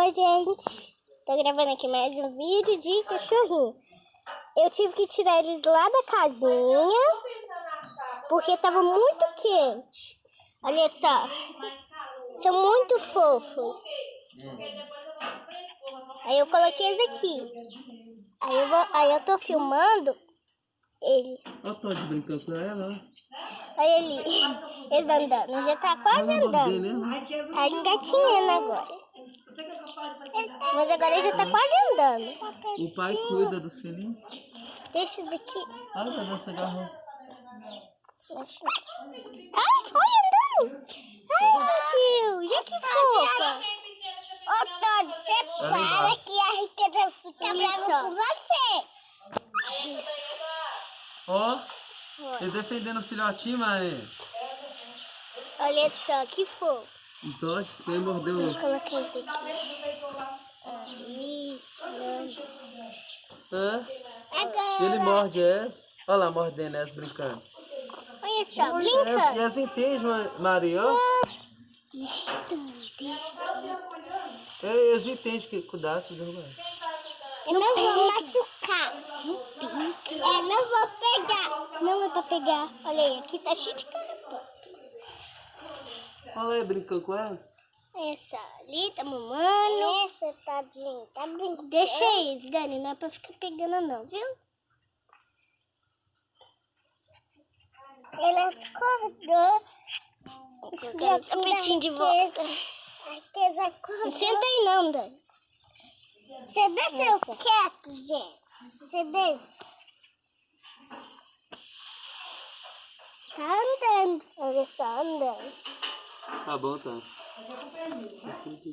Oi, gente. Tô gravando aqui mais um vídeo de cachorrinho. Eu tive que tirar eles lá da casinha, porque tava muito quente. Olha só. São muito fofos. Aí eu coloquei eles aqui. Aí eu, vou, aí eu tô filmando eles. Olha o Todd brincando com ela. Olha ali. Eles andando. Já tá quase andando. Tá engatinhando agora. Mas agora ele já tá quase andando. O pai cuida dos filhinhos. Deixa isso aqui. Olha, essa garrafa. Deixa. Ai, olha andando. Ai, meu Deus. Já que fofa. Ô, Todd, você para que a riqueza fica brava com você. Ó, ele defendendo o filhotinho, mas Olha só, que fofo. o Todd, quem mordeu Vou colocar isso aqui. Isso, não. Hã? Ele morde essa. Olha lá, mordendo essa brincando. Olha só, Essa, brincando. essa entende, Ma- Maria. É, Eles entendem que cuidado, bem. Eu não vou machucar. É, não vou pegar. Não é pra pegar. Olha aí, aqui tá cheio de carapão. Olha aí, brincando com ela. Essa ali tá mamando. Essa, tadinho, tá brincando. Deixa eles, Dani, não é pra ficar pegando não, viu? Ele acordou. O tapetinho de volta. Não senta aí não, Dani. Você desceu quieto, gente. Você desce. Tá andando. Olha só, andando. Tá bom, tá. 我不跟你